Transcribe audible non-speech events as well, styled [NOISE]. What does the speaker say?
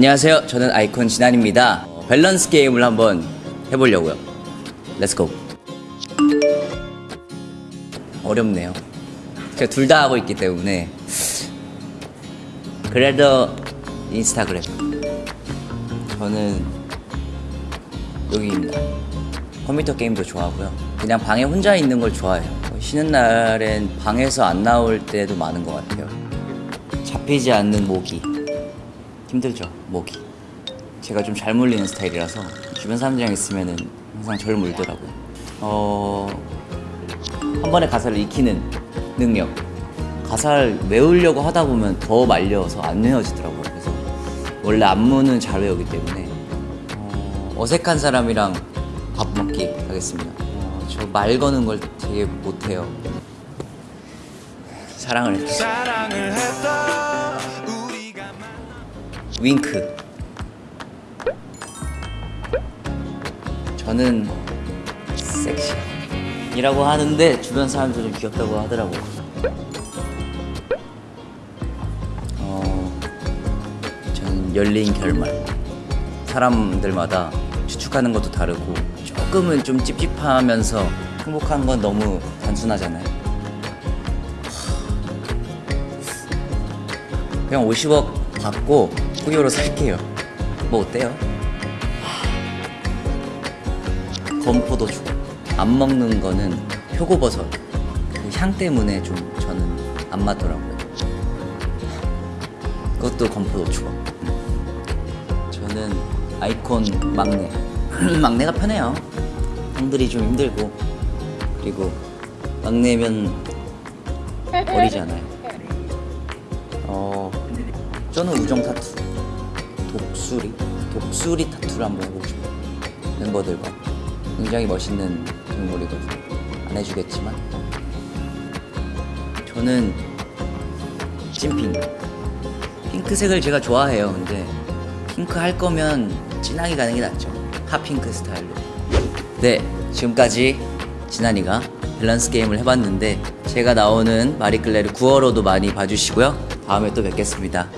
안녕하세요. 저는 iKON 진환입니다. 어, 밸런스 게임을 한번 해보려고요. Let's go. 어렵네요. 제가 둘 다 하고 있기 때문에 그래도 인스타그램. 저는 여기입니다. 컴퓨터 게임도 좋아하고요. 그냥 방에 혼자 있는 걸 좋아해요. 쉬는 날엔 방에서 안 나올 때도 많은 것 같아요. 잡히지 않는 모기. 힘들죠, 모기. 제가 좀 잘 물리는 스타일이라서 주변 사람들이랑 있으면은 항상 절 물더라고요. 어, 한 번에 가사를 익히는 능력. 가사를 외우려고 하다 보면 더 말려서 안 외워지더라고요. 그래서 원래 안무는 잘 외우기 때문에 어, 어색한 사람이랑 밥 먹기 하겠습니다. 어, 저말 거는 걸 되게 못해요. 사랑을 했다. 윙크. 저는 섹시 이라고 하는데 주변 사람들은 귀엽다고 하더라고요. 어, 저는 열린 결말. 사람들마다 추측하는 것도 다르고 조금은 좀 찝찝하면서 행복한 건 너무 단순하잖아요. 그냥 50억 받고 후기로 살게요. 뭐 어때요? 건포도 주고 안 먹는 거는 표고버섯 그 향 때문에 좀 저는 안 맞더라고요. 그것도 건포도 주고 저는 아이콘 막내 [CLEARS THROAT] 막내가 편해요. 형들이 좀 힘들고 그리고 막내면 어리잖아요. [LAUGHS] 어, 저는 우정 타투, 독수리, 독수리 타투를 한번 해보고 싶어요. 멤버들과 굉장히 멋있는 동물이거든요. 안 해주겠지만 저는 찐핑. 핑크색을 제가 좋아해요. 근데 핑크 할 거면 진하게 가는 게 낫죠. 핫핑크 스타일로. 네, 지금까지 진한이가 밸런스 게임을 해봤는데 제가 나오는 마리클레르 9월호도 많이 봐주시고요. 다음에 또 뵙겠습니다.